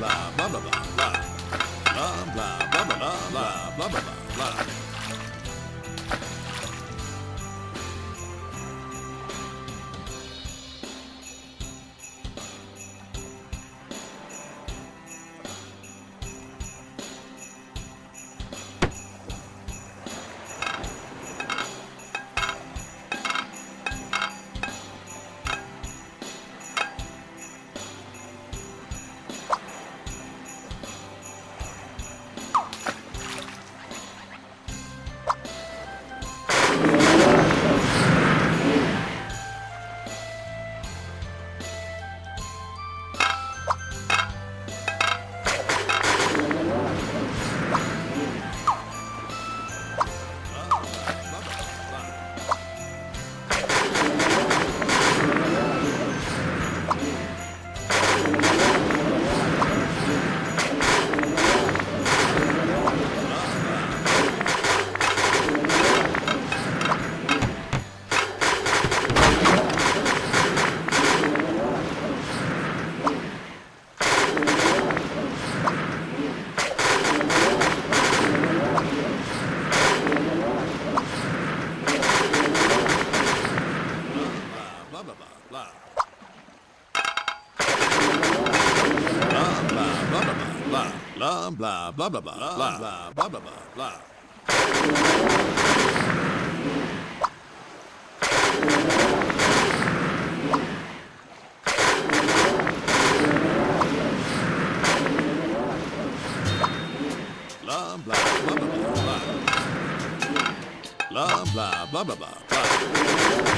love. Blah blah blah blah blah blah blah blah blah blah blah. Blah blah blah blah blah blah. Blah blah blah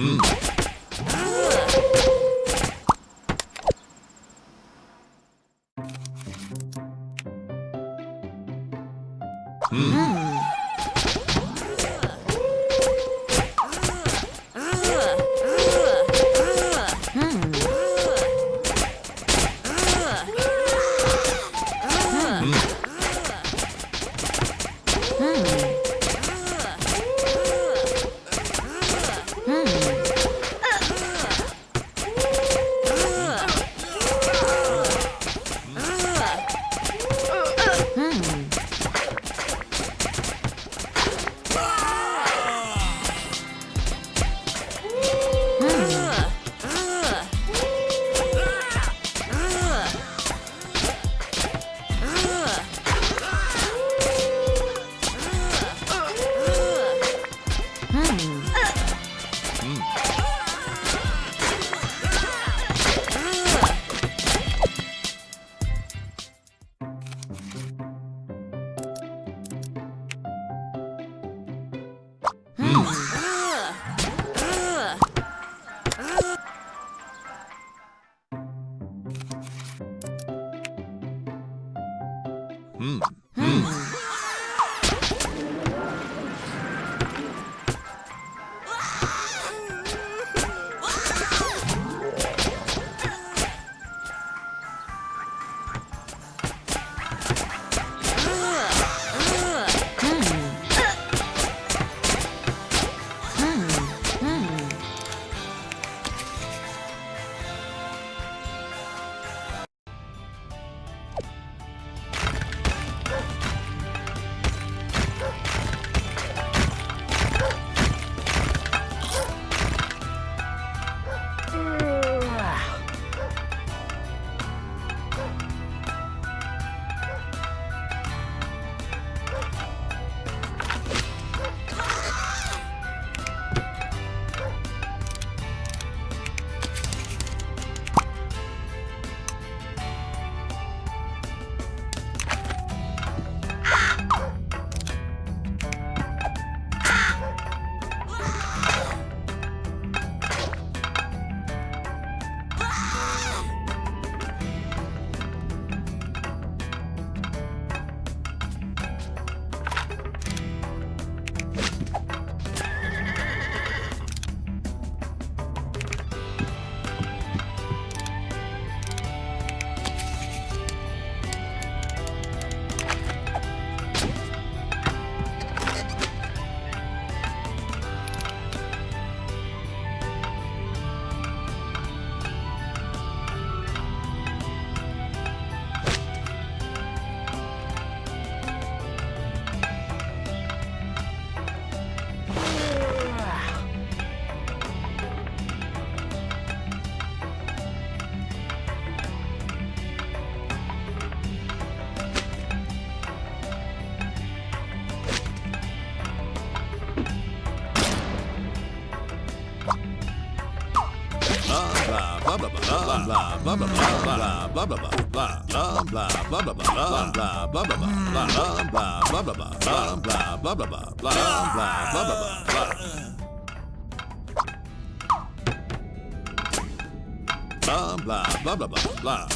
Mm. Blah blah blah blah blah blah blah blah blah blah blah blah blah blah blah.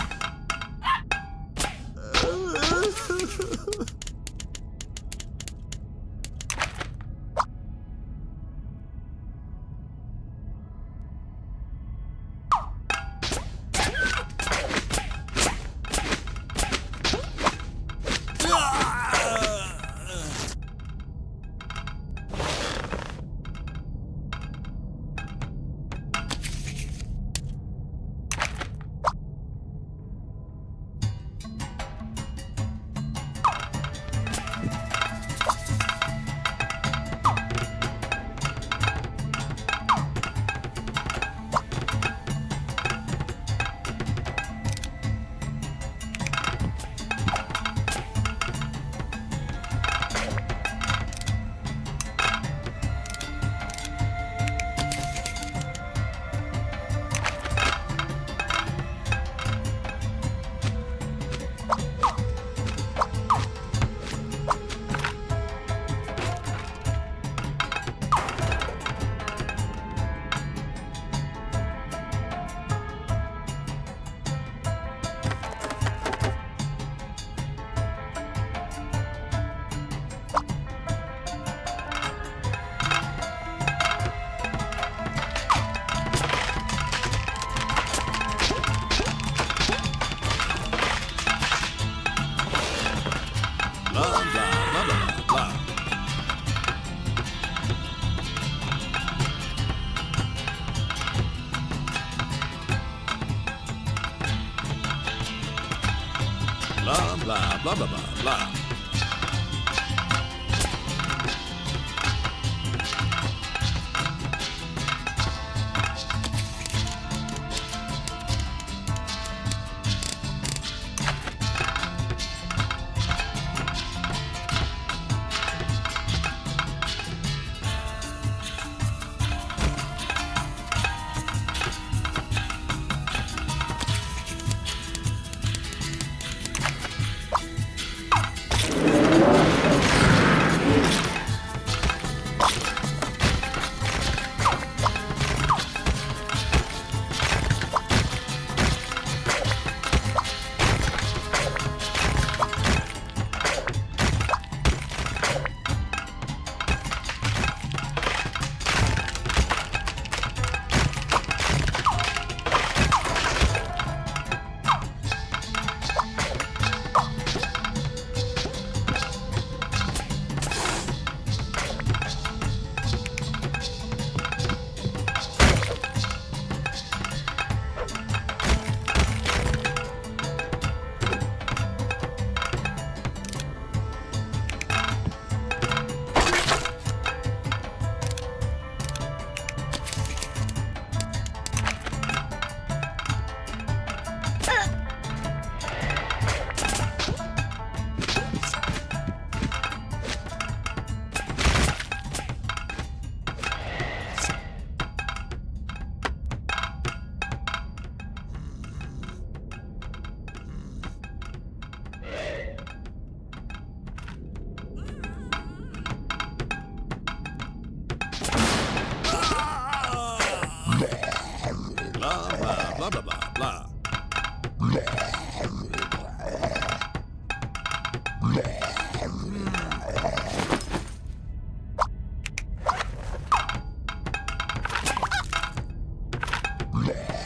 Lord.